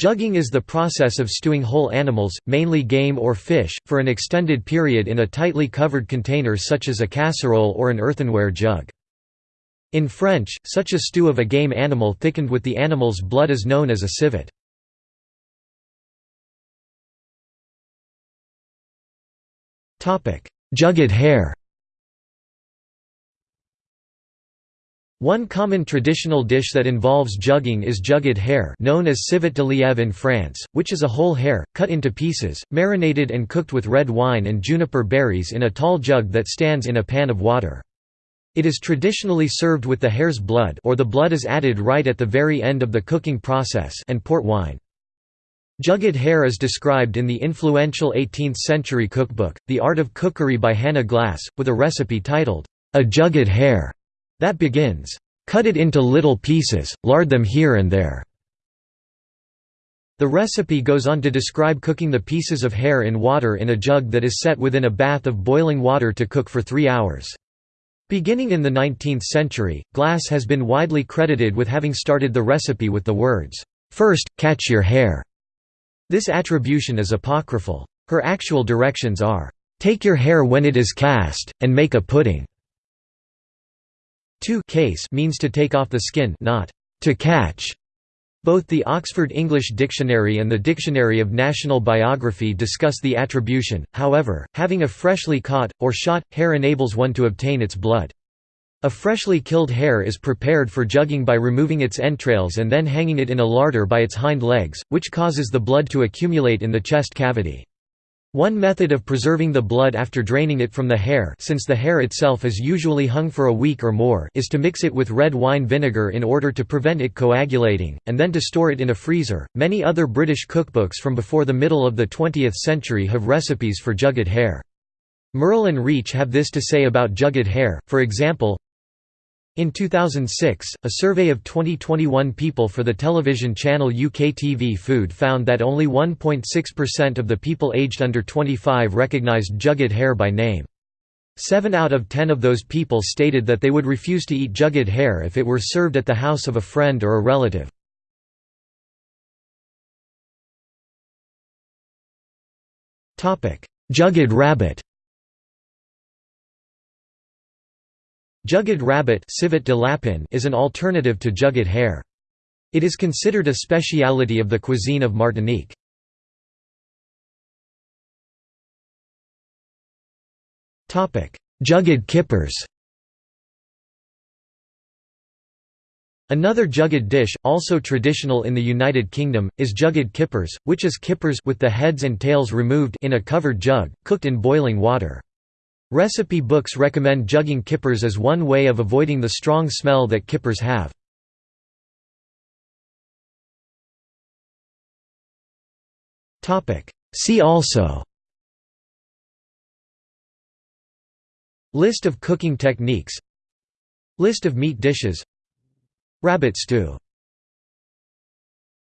Jugging is the process of stewing whole animals, mainly game or fish, for an extended period in a tightly covered container such as a casserole or an earthenware jug. In French, such a stew of a game animal thickened with the animal's blood is known as a civet. Jugged hare One common traditional dish that involves jugging is jugged hare known as civet de lièvre in France, which is a whole hare, cut into pieces, marinated and cooked with red wine and juniper berries in a tall jug that stands in a pan of water. It is traditionally served with the hare's blood or the blood is added right at the very end of the cooking process and port wine. Jugged hare is described in the influential 18th-century cookbook, The Art of Cookery by Hannah Glasse, with a recipe titled, A Jugged Hare. That begins, "...cut it into little pieces, lard them here and there." The recipe goes on to describe cooking the pieces of hare in water in a jug that is set within a bath of boiling water to cook for three hours. Beginning in the 19th century, Glasse has been widely credited with having started the recipe with the words, first, catch your hare." This attribution is apocryphal. Her actual directions are, "...take your hare when it is cast, and make a pudding." To case means to take off the skin not to catch. Both the Oxford English Dictionary and the Dictionary of National Biography discuss the attribution, however, having a freshly caught, or shot, hare enables one to obtain its blood. A freshly killed hare is prepared for jugging by removing its entrails and then hanging it in a larder by its hind legs, which causes the blood to accumulate in the chest cavity. One method of preserving the blood after draining it from the hare since the hare itself is usually hung for a week or more is to mix it with red wine vinegar in order to prevent it coagulating, and then to store it in a freezer. Many other British cookbooks from before the middle of the 20th century have recipes for jugged hare. Murrell and Reach have this to say about jugged hare, for example, in 2006, a survey of 2021 people for the television channel UKTV Food found that only 1.6% of the people aged under 25 recognised jugged hare by name. Seven out of ten of those people stated that they would refuse to eat jugged hare if it were served at the house of a friend or a relative. Jugged rabbit Jugged rabbit is an alternative to jugged hare. It is considered a speciality of the cuisine of Martinique. Jugged kippers Another jugged dish, also traditional in the United Kingdom, is jugged kippers, which is kippers with the heads and tails removed in a covered jug, cooked in boiling water. Recipe books recommend jugging kippers as one way of avoiding the strong smell that kippers have. See also List of cooking techniques List of meat dishes Rabbit stew